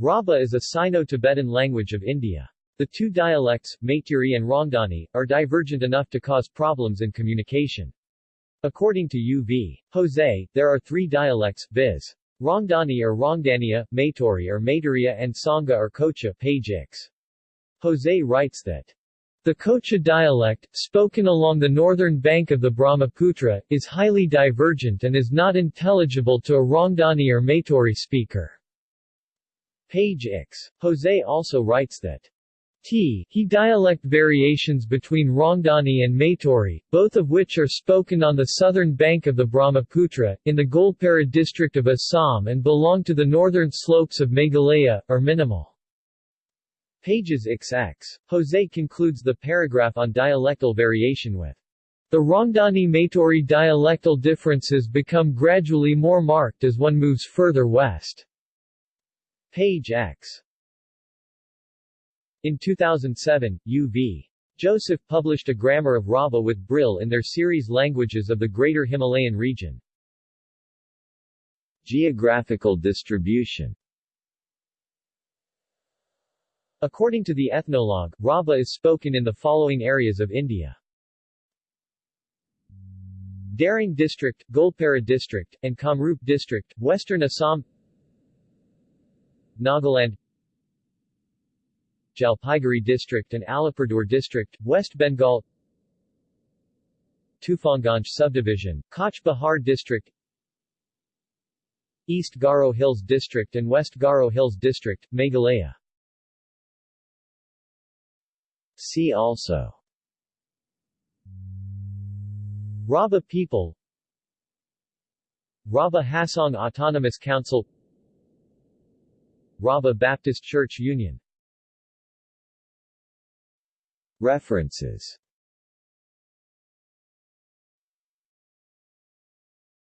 Rabha is a Sino-Tibetan language of India. The two dialects, Maituri and Rongdani, are divergent enough to cause problems in communication. According to U.V. Joseph, there are three dialects, viz. Rongdani or Rongdania, Maituri or Maituria and Sangha or Kocha, page X. Joseph writes that the Kocha dialect, spoken along the northern bank of the Brahmaputra, is highly divergent and is not intelligible to a Rongdani or Maituri speaker. Page X. Joseph also writes that T. He dialect variations between Rongdani and Maituri, both of which are spoken on the southern bank of the Brahmaputra, in the Goalpara district of Assam and belong to the northern slopes of Meghalaya, are minimal. Pages XX. Joseph concludes the paragraph on dialectal variation with the Rongdani-Maituri dialectal differences become gradually more marked as one moves further west. Page X. In 2007, U.V. Joseph published a grammar of Rabha with Brill in their series Languages of the Greater Himalayan Region. Geographical distribution According to the Ethnologue, Rabha is spoken in the following areas of India. Darrang District, Goalpara District, and Kamrup District, Western Assam Nagaland Jalpaiguri District and Alipurduar District, West Bengal Tufanganj Subdivision, Cooch Behar District East Garo Hills District and West Garo Hills District, Meghalaya. See also Rabha people Rabha Hasong Autonomous Council Rabha Baptist Church Union. References